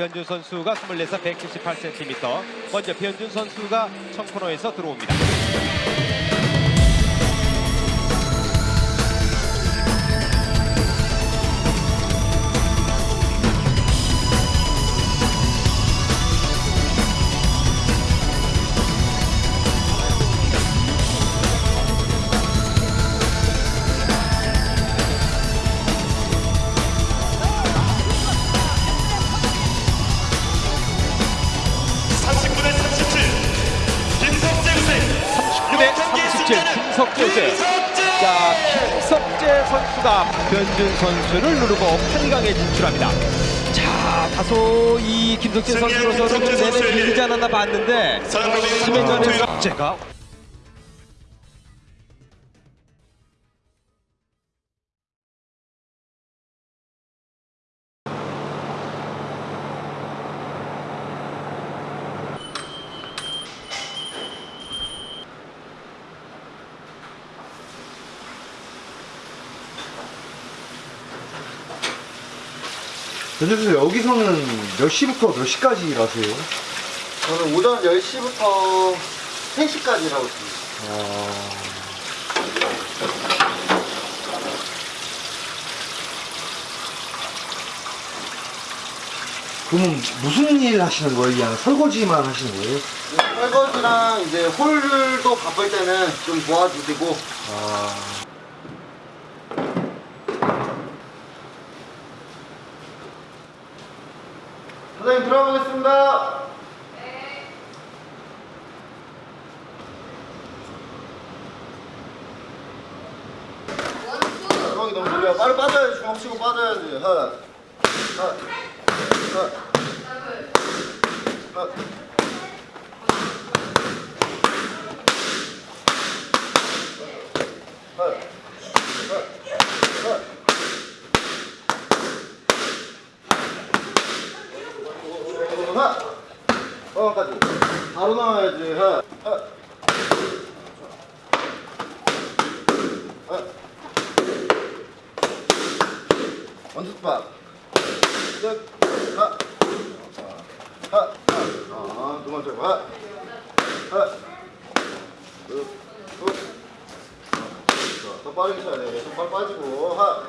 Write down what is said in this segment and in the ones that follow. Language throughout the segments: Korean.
변준 선수가 24살 178cm. 먼저 변준 선수가 청코너에서 들어옵니다. 자, 김석재 선수가 변준 선수를 누르고 8강에 진출합니다. 자, 다소 이 김석재 선수로서는 내내 밀리지 않았나 봤는데 심해전에서 제가 변정수 여기서는 몇 시부터 몇 시까지 일하세요? 저는 오전 10시부터 3시까지 일하고 있습니다. 아... 그러면 무슨 일 하시는 거예요? 그냥 설거지만 하시는 거예요? 설거지랑 이제 홀도 바쁠 때는 좀 도와주시고 아... 사장님 들어가보겠습니다. 느려. 빨리 빠져야지. 주먹 치고 빠져야지. 하. 하. 하. 하. 하. 하. 하. 하! 어까지 바로 나와야지 하! 하! 하! 원투박 끝! 하! 하! 하! 아, 두 번째 하! 하! 쭉! 쭉! 자, 더 빠르게 쳐야 돼. 손발 빠지고 하!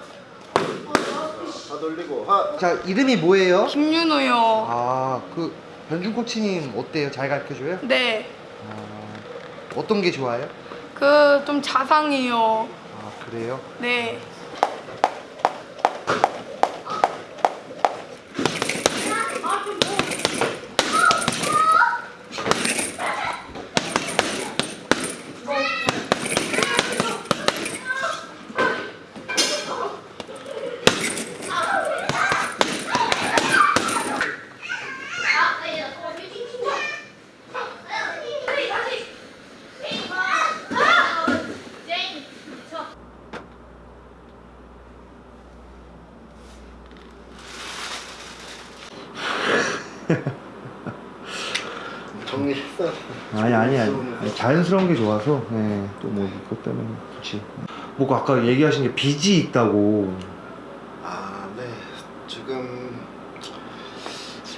자, 다 돌리고 하! 자 이름이 뭐예요? 김윤호요. 아, 그 변준 코치님 어때요? 잘 가르쳐줘요? 네. 아, 어떤 게 좋아요? 그 좀 자상해요. 아, 그래요? 네. 정리했어요. 아니 아니 아니 아니, 자연스러운 게 좋아서 예, 또뭐 이것 때문에 그렇지 뭐 아까 얘기하신 게 빚이 있다고 아, 네. 지금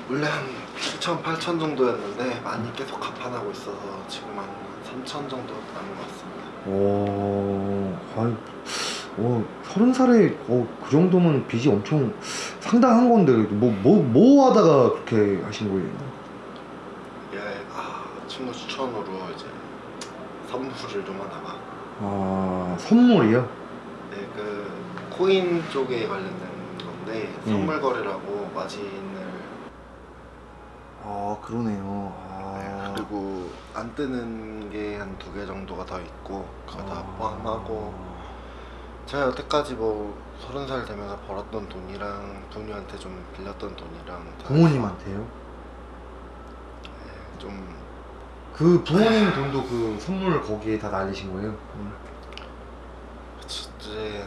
원래 한 7천, 8천 정도였는데 많이 계속 갚아나고 있어서 지금 한 3천 정도 남은 것 같습니다. 오, 아유, 어, 서른 살에 어, 그 정도면 빚이 엄청 상당한 건데 뭐 뭐 뭐 하다가 그렇게 하신 거예요? 예, 아, 친구 추천으로 이제 선물을 좀 하다가 아 선물이요? 네, 그 코인 쪽에 관련된 건데 음. 선물 거래라고 마진을 아 그러네요. 아, 그리고 안 뜨는 게 한 두 개 정도가 더 있고 그거 다 아. 포함하고 제가 여태까지 뭐 서른 살 되면서 벌었던 돈이랑 부모님한테 좀 빌렸던 돈이랑 다 부모님한테요? 네, 좀 그 부모님 돈도 그 선물 거기에 다 날리신 거예요? 그치, 이제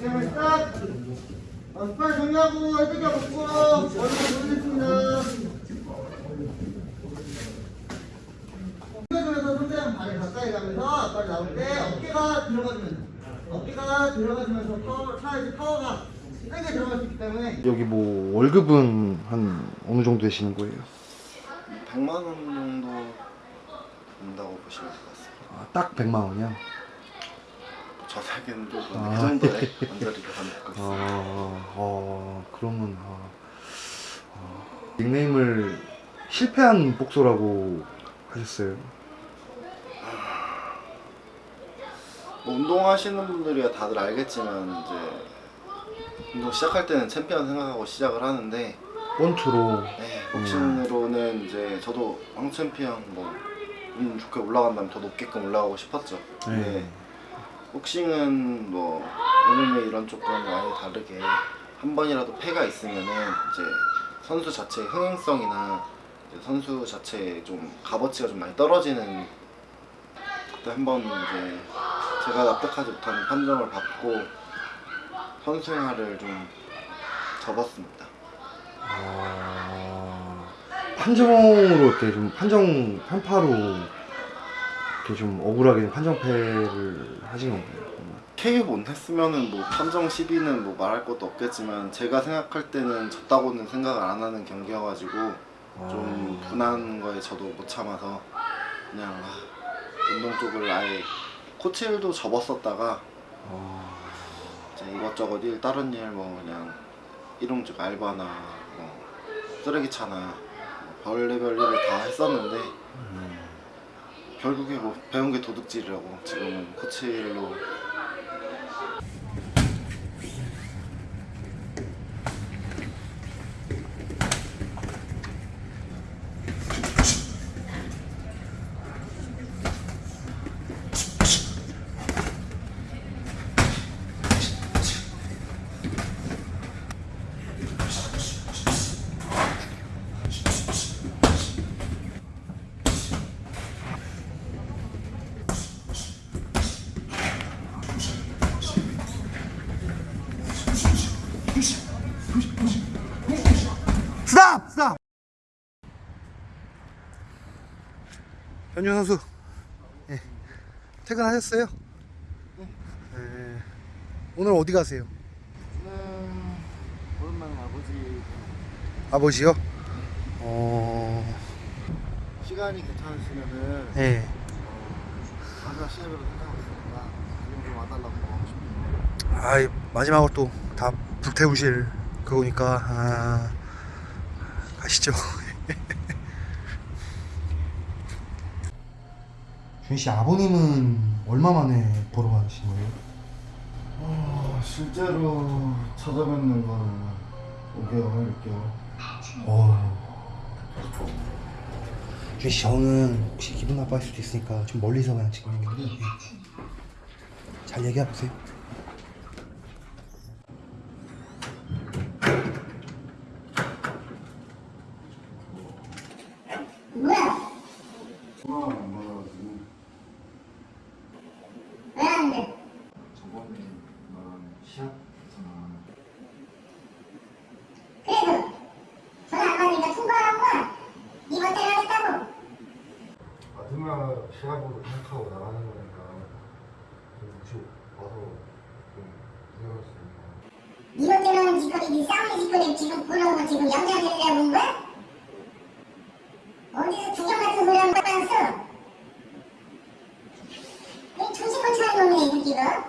게임을 스탑! 어, 스파이 정리하고 혜택이 없고 얼굴 보겠습니다. 휴게소에서 손대한 발에 가까이 가면서 앞발 나올 때 어깨가 들어가주면서 어깨가 들어가주면서 파워, 차에서 파워가 세게 들어갈 수 있기 때문에 여기 뭐 월급은 한 어느 정도 되시는 거예요? 100만 원 정도 된다고 보시면 될 것 같습니다. 아, 딱 100만 원이야? 저 살기는 조금 아. 그 정도의 언저리가 가는 것 같습니다. 아, 어, 그러면 아, 아, 닉네임을 실패한 복서라고 하셨어요. 뭐 운동하시는 분들이야 다들 알겠지만 이제 운동 시작할 때는 챔피언 생각하고 시작을 하는데 원투로 네, 복싱으로는 이제 저도 황 챔피언 뭐 운 좋게 올라간다면 더 높게끔 올라가고 싶었죠. 네. 복싱은 뭐 MMA 이런 쪽과는 많이 다르게 한 번이라도 패가 있으면은 이제 선수 자체의 흥행성이나 이제 선수 자체의 좀 값어치가 좀 많이 떨어지는 그때 한 번 이제 제가 납득하지 못하는 판정을 받고 선수 생활을 좀 접었습니다. 아, 판정으로 이렇게 좀 판정 편파로 이렇게 좀 억울하게 판정패를 하신 건가요? KO 못 했으면은 뭐 판정 시비는 뭐 말할 것도 없겠지만 제가 생각할 때는 졌다고는 생각을 안 하는 경기여가지고 좀 분한 거에 저도 못 참아서 그냥 아, 운동 쪽을 아예 코치 일도 접었었다가 아, 이제 이것저것 일 다른 일 뭐 그냥 일용직 알바나 뭐 쓰레기차나 뭐 별의별 일을 다 했었는데 결국에 뭐 배운 게 도둑질이라고 지금은 코치 일로 스탑! 스탑! 현준 선수 예. 퇴근하셨어요? 예. 오늘 어디 가세요? 오랜만에 아버지 아버지요? 어... 시간이 괜찮으시면은 예. 마지막 시합으로 지금 좀 와달라고 하고 싶어요. 아이 마지막으로 또 다 불태우실 그거니까 아... 가시죠 준씨 아버님은 얼마 만에 보러 가신 거예요? 어, 실제로 찾아뵙는 거는 5개월, 6개월. 어... 준씨 저는 혹시 기분 나빠할 수도 있으니까 좀 멀리서 그냥 지금 예. 잘 얘기해 보세요 마지막 시합으로 생각하고 나가는 거니까 좀 혹시 와서 좀 생각했습니다. 이것 때문에 지금 짓거리 지금 보려고 지금 영장이라고 온 거야? 어디서 주경 같은 소리 하는 거야 써? 이 정신건창한 놈이네 이 새끼가 야,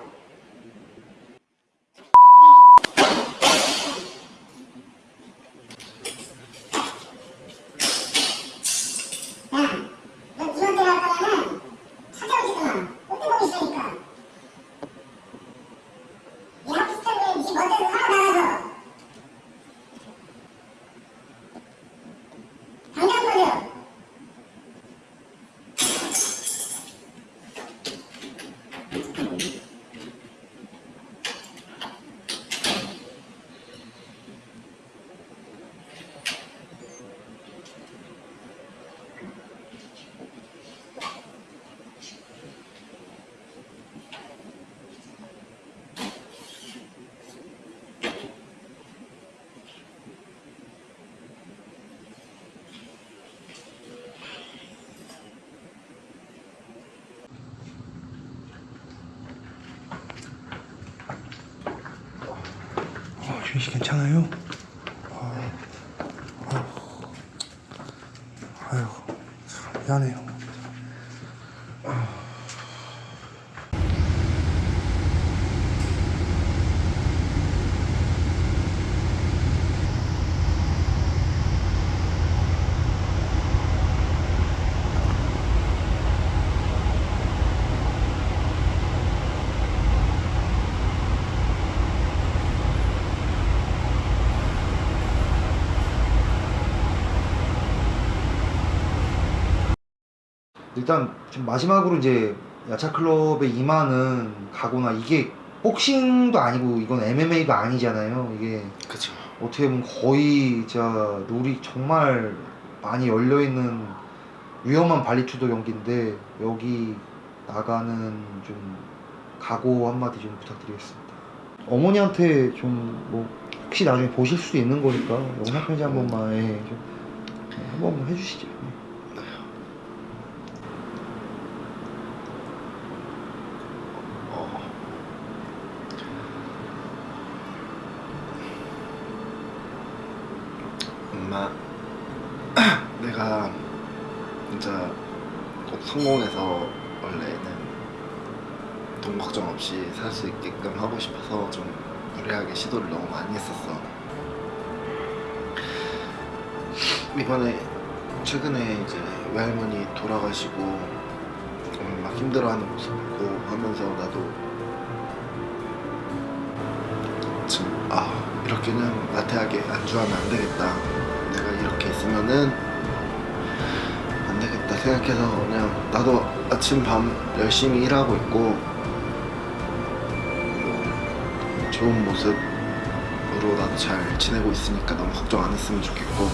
너 이것 때문에 할 거면은 찾아오지도 마. 꼴등보기 있으니까. 야, 비슷한 거지 멋대로 살아나가서 당장 버려 혜민 씨 괜찮아요? 아, 참 미안해요. 일단 지금 마지막으로 이제 야차 클럽에 임하는 각오나 이게 복싱도 아니고 이건 MMA가 아니잖아요. 이게 그쵸. 어떻게 보면 거의 진짜 룰이 정말 많이 열려 있는 위험한 발리투도 경기인데 여기 나가는 좀 각오 한마디 좀 부탁드리겠습니다. 어머니한테 좀 뭐 혹시 나중에 보실 수도 있는 거니까 영상 편지 한 번만 예, 좀 한 번만 해주시죠. 예. 어. 엄마, 내가 진짜 꼭 성공해서 원래는 돈 걱정 없이 살 수 있게끔 하고 싶어서 좀 무리하게 시도를 너무 많이 했었어. 이번에 최근에 이제 외할머니 돌아가시고 음, 막 힘들어하는 모습 보고 하면서 나도 지금 아 이렇게는 나태하게 안주하면 안 되겠다 내가 이렇게 있으면은 안 되겠다 생각해서 그냥 나도 아침 밤 열심히 일하고 있고 뭐 좋은 모습으로 나도 잘 지내고 있으니까 너무 걱정 안 했으면 좋겠고